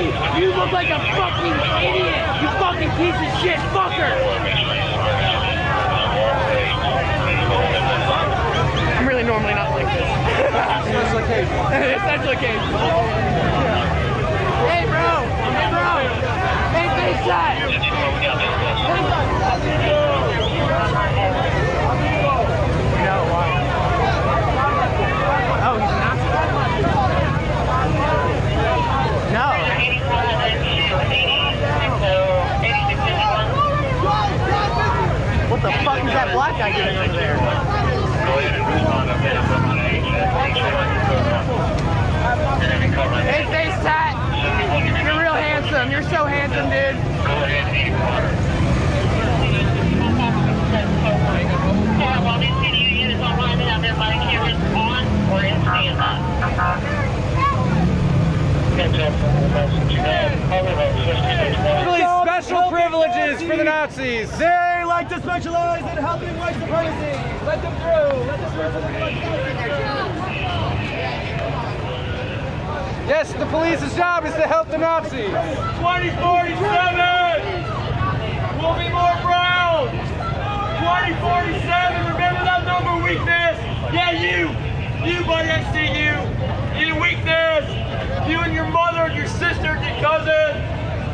me. You look like a fucking idiot. You fucking piece of shit fucker. I'm really normally not like this. Special occasion. Special occasion. Hey bro. Hey bro. Hey face shot. Oh, Really special privileges for the Nazis. They like to specialize in helping white supremacy. Let them through. Let them through. Yes, the police's job is to help the Nazis. 2047 We'll be more proud. 2047, remember that number weakness? Yeah, you. You, buddy, I see you. You weakness. You and your mother and your sister and your cousin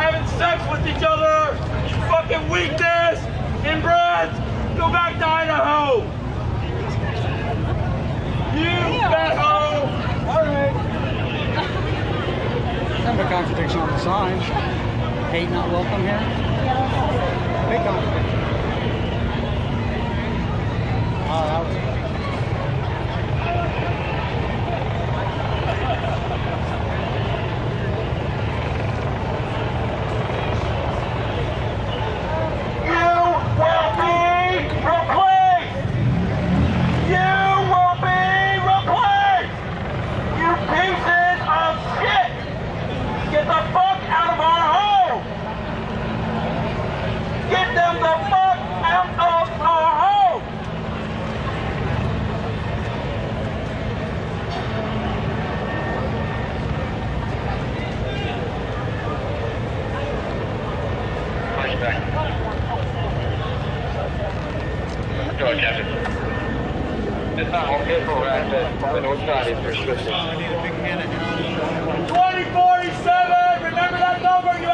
having sex with each other. You fucking weakness. Inbreds, go back to Idaho. You fat hoe. All right. Kind of a contradiction on the sign. Hate not welcome here. Big contradiction. Oh, that was You will be replaced! You will be replaced! You pieces of shit! Get the fuck out of our home! Get them the fuck out of our home! Go Captain. It's not home vehicle, right? The north side is restricted. 2047! Remember that number, you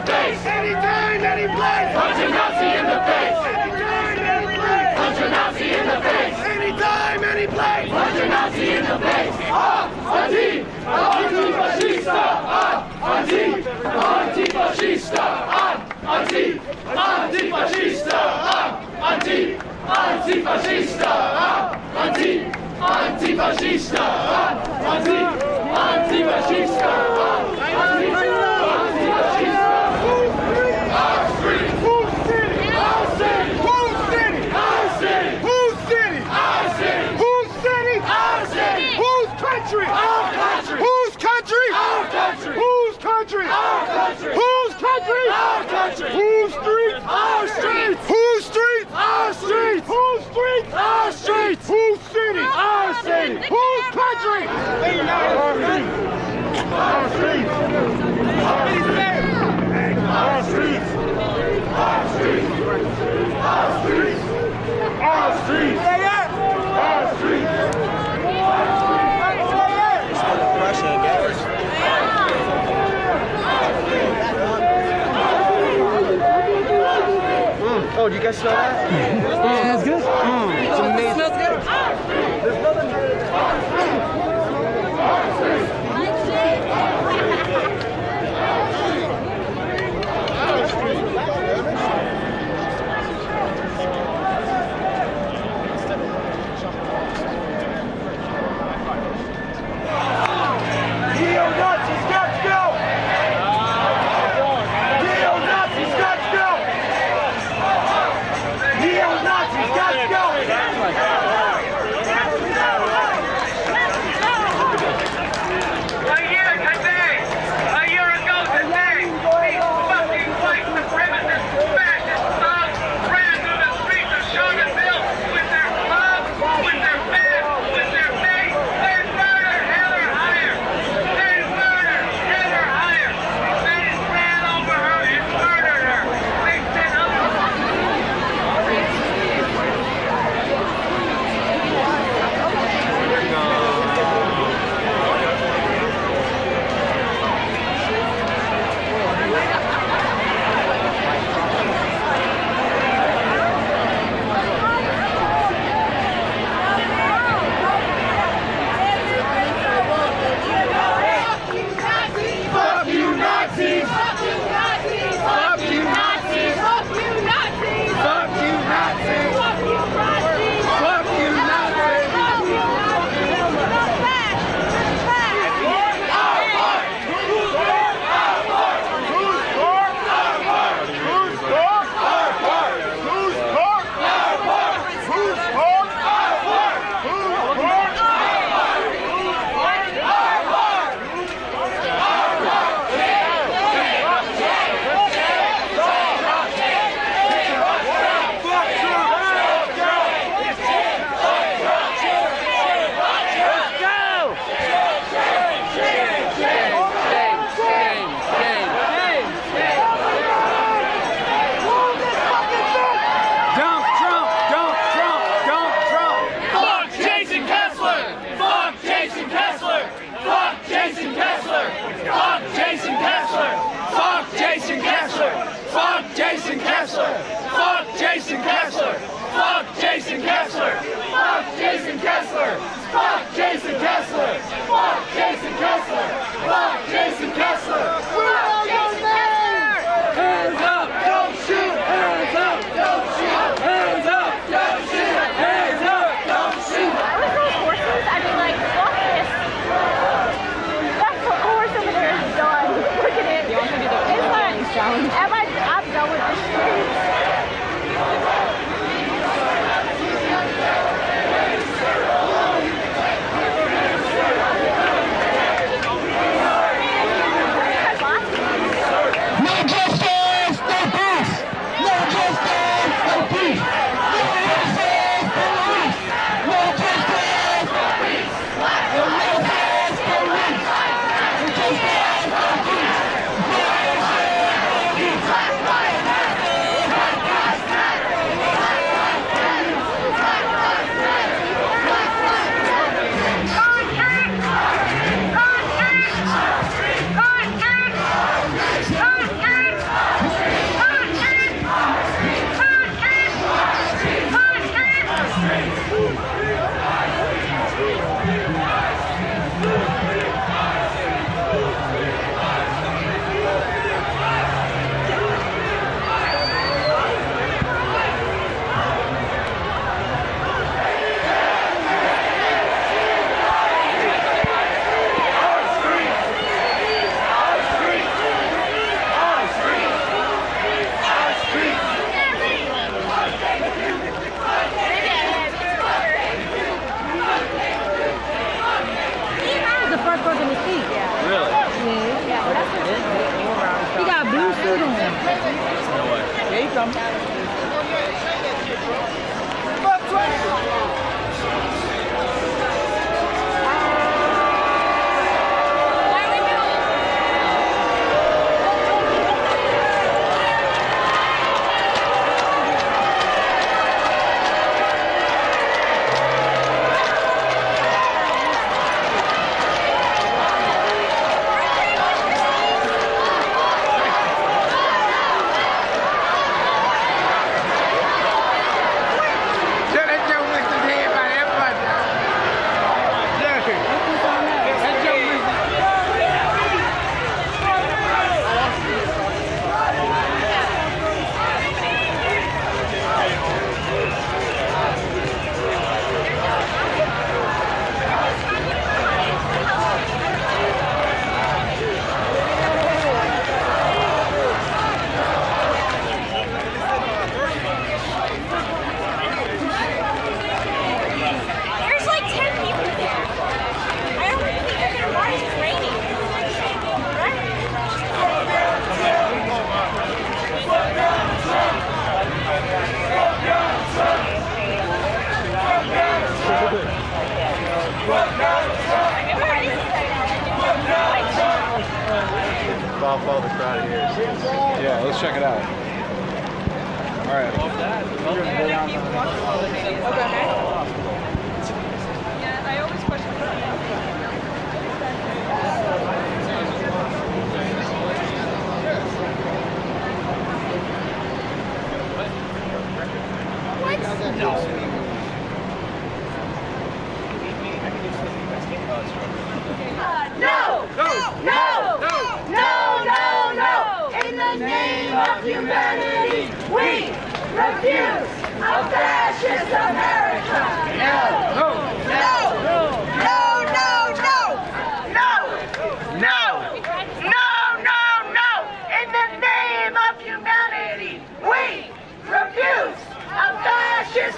the face. Anytime, any place. Punch a Nazi in the face. Anytime, any place. Punch a Nazi in the face. Anytime, any place. Punch a Nazi in the face. Ah, anti, anti-fascista. Ah, anti, anti-fascista. Ah, anti, anti-fascista. Ah, anti, anti-fascista. Ah, anti, anti-fascista. Ah, anti. Country! Whose country? Our country! Whose streets? Our streets! Whose streets? Our streets! Whose streets? Our streets! Whose city? Our city! Whose country? Our streets! Our streets! Our streets! Our streets! Our streets! Our streets! Our streets! Oh, do you guys smell that? smells good. Yes.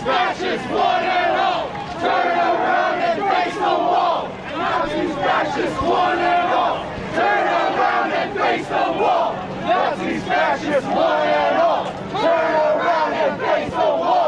these matches one oh, and all. Turn around and face the wall. Now these matches one and all. Turn around and face the wall. Now these matches one and all. Turn around and face the wall.